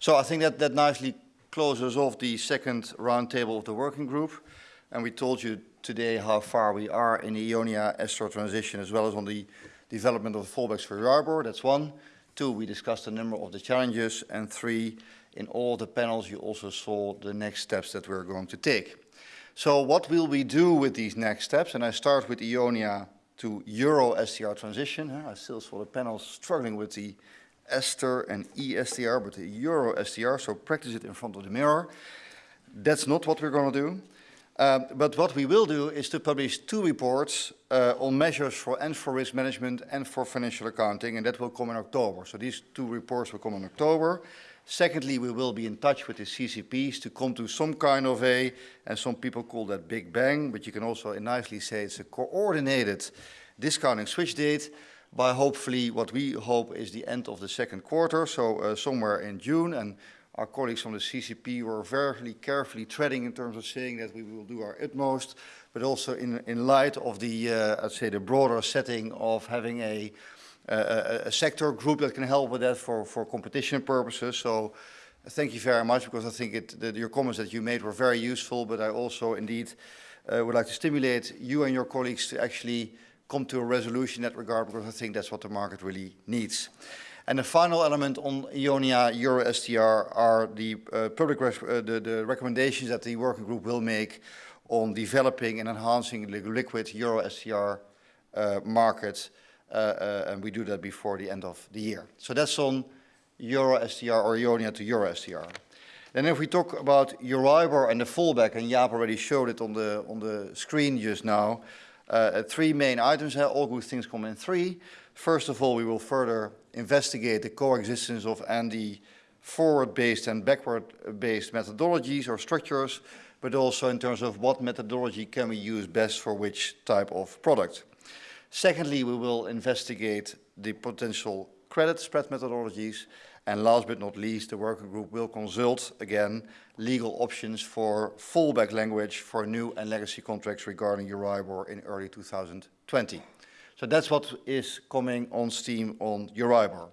So I think that, that nicely closes off the second roundtable of the working group. And we told you today how far we are in the EONIA STR transition as well as on the development of the fallbacks for Euribor. That's one. Two, we discussed a number of the challenges. And three, in all the panels you also saw the next steps that we're going to take. So what will we do with these next steps? And I start with EONIA to Euro STR transition. I still saw the panels struggling with the Ester and ESTR, but the Euro STR, so practice it in front of the mirror. That's not what we're going to do. Um, but what we will do is to publish two reports uh, on measures for and for risk management and for financial accounting, and that will come in October. So these two reports will come in October. Secondly, we will be in touch with the CCPs to come to some kind of a, and some people call that big bang, but you can also nicely say it's a coordinated discounting switch date by hopefully what we hope is the end of the second quarter, so uh, somewhere in June. And our colleagues from the CCP were very carefully treading in terms of saying that we will do our utmost, but also in, in light of the, uh, I'd say, the broader setting of having a, a, sector group that can help with that for, for competition purposes. So thank you very much because I think it, your comments that you made were very useful, but I also indeed uh, would like to stimulate you and your colleagues to actually come to a resolution in that regard because I think that's what the market really needs. And the final element on EONIA Euro STR are the uh, public uh, the, the, recommendations that the working group will make on developing and enhancing the liquid Euro STR uh, market, uh, uh, and we do that before the end of the year. So that's on Euro STR or EONIA to Euro STR. Then if we talk about Euribor and the fallback, and Jaap already showed it on the, on the screen just now, uh, three main items, all good things come in three. First of all, we will further investigate the coexistence of and the forward-based and backward-based methodologies or structures, but also in terms of what methodology can we use best for which type of product. Secondly, we will investigate the potential credit spread methodologies. And last but not least, the working group will consult, again, legal options for fallback language for new and legacy contracts regarding Euribor in early 2020. So that's what is coming on Steam on Euribor.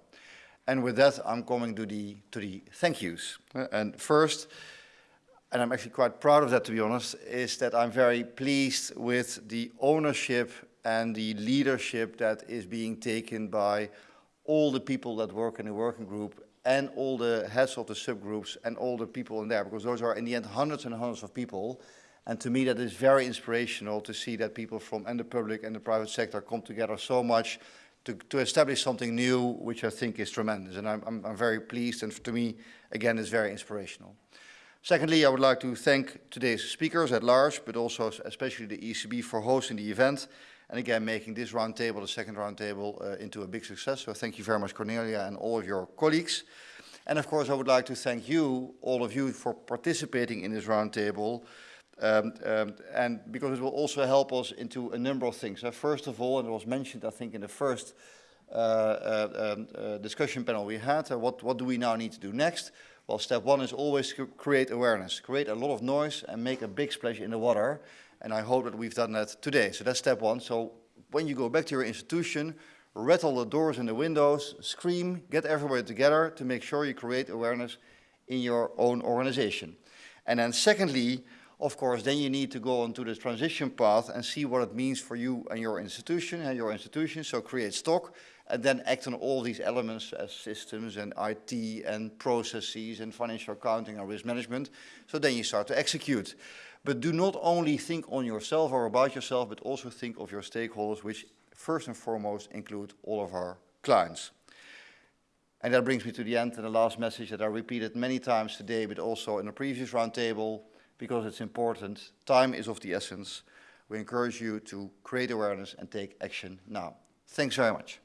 And with that, I'm coming to the, to the thank yous. And first, and I'm actually quite proud of that to be honest, is that I'm very pleased with the ownership and the leadership that is being taken by all the people that work in the working group and all the heads of the subgroups and all the people in there, because those are in the end hundreds and hundreds of people and to me, that is very inspirational to see that people from and the public and the private sector come together so much to, to establish something new, which I think is tremendous. And I'm, I'm, I'm very pleased, and to me, again, it's very inspirational. Secondly, I would like to thank today's speakers at large, but also especially the ECB for hosting the event, and again, making this roundtable, the second roundtable, uh, into a big success. So thank you very much, Cornelia, and all of your colleagues. And of course, I would like to thank you, all of you, for participating in this roundtable. Um, um, and because it will also help us into a number of things. Uh, first of all, and it was mentioned, I think, in the first uh, uh, um, uh discussion panel we had, uh, what, what do we now need to do next? Well, step one is always create awareness, create a lot of noise and make a big splash in the water. And I hope that we've done that today. So that's step one. So when you go back to your institution, rattle the doors and the windows, scream, get everybody together to make sure you create awareness in your own organization. And then secondly, of course, then you need to go onto the transition path and see what it means for you and your institution and your institution. So create stock and then act on all these elements as systems and IT and processes and financial accounting and risk management. So then you start to execute. But do not only think on yourself or about yourself, but also think of your stakeholders, which first and foremost include all of our clients. And that brings me to the end and the last message that I repeated many times today, but also in a previous roundtable because it's important. Time is of the essence. We encourage you to create awareness and take action now. Thanks very much.